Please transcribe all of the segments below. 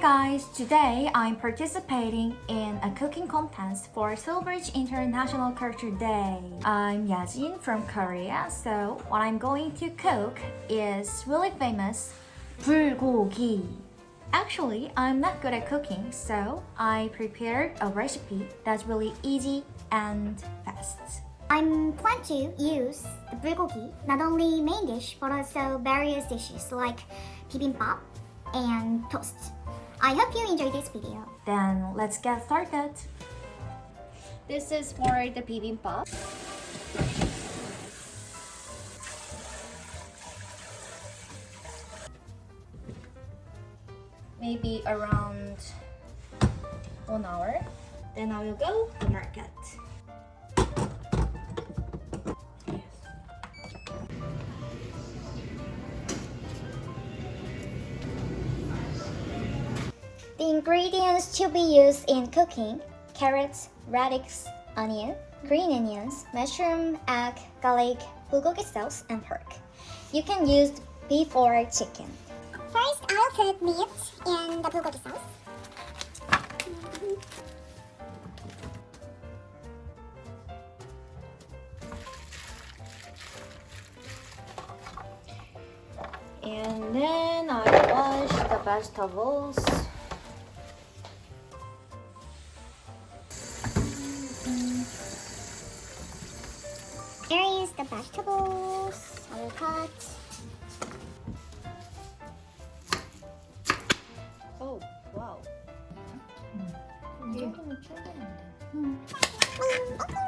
Guys! Today I'm participating in a cooking contest for Silveridge International Culture Day. I'm Yajin from Korea, so what I'm going to cook is really famous bulgogi. Actually, I'm not good at cooking, so I prepared a recipe that's really easy and fast. I'm plan to use the bulgogi not only main dish but also various dishes like bibimbap and toast. I hope you enjoyed this video. Then let's get started. This is for the bibimbap. Maybe around one hour. Then I will go to market. The ingredients to be used in cooking carrots, radix, onion, green onions, mushroom, egg, garlic, bulgogi sauce, and pork. You can use beef or chicken. First, I'll put meat in the bulgogi sauce. And then I wash the vegetables. Here is the vegetables. I will cut. Oh, wow. 이 정도면 충분한데. 따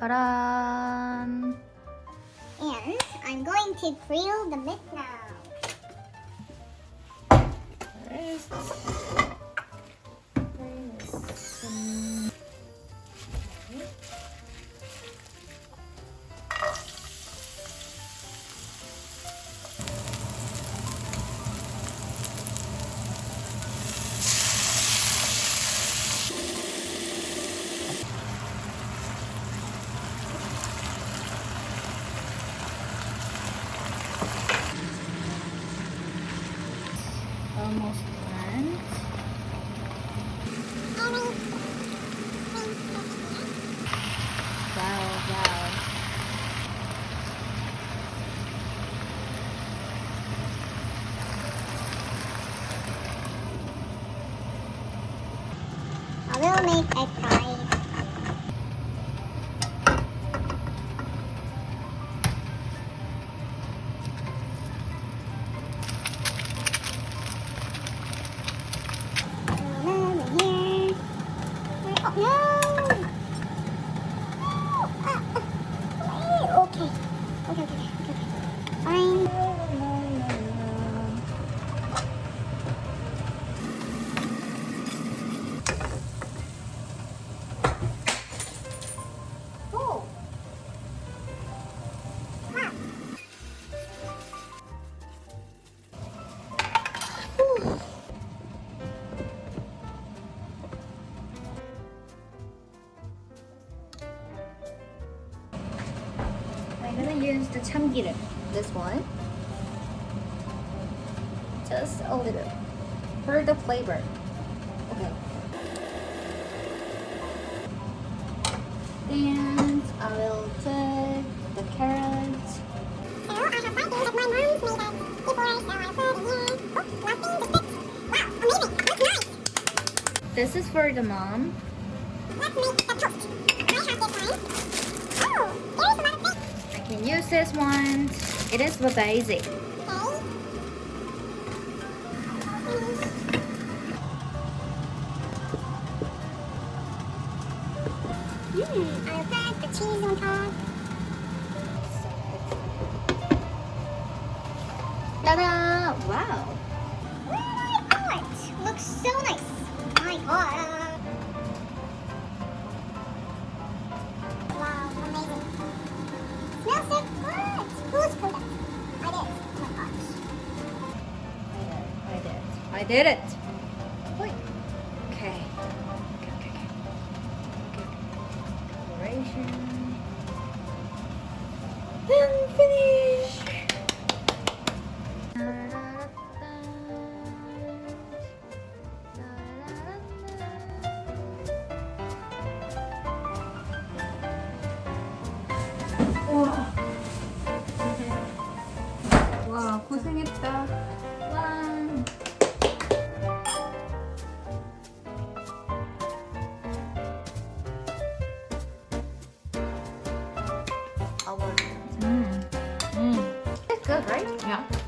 란. And I'm going to grill the meat now. Almost done. Wow, wow. I will make egg Oh, I'm gonna use the 참기름. This one. Just a little. For the flavor. Okay. And I will put the carrots. So I have five things that my mom's made it before, so I put it in. Oh, nothing but sticks. Wow, amazing. That's nice. This is for the mom. Let's make the toast. I have this one. Oh, there is a lot of things. I can use this one. It is for basic. Mmm, I'll the cheese on top. Ta-da! Wow! Ooh, orange! Looks so nice! My god! did it. Okay. Okay, okay, okay. Decoration. Finish. Yeah.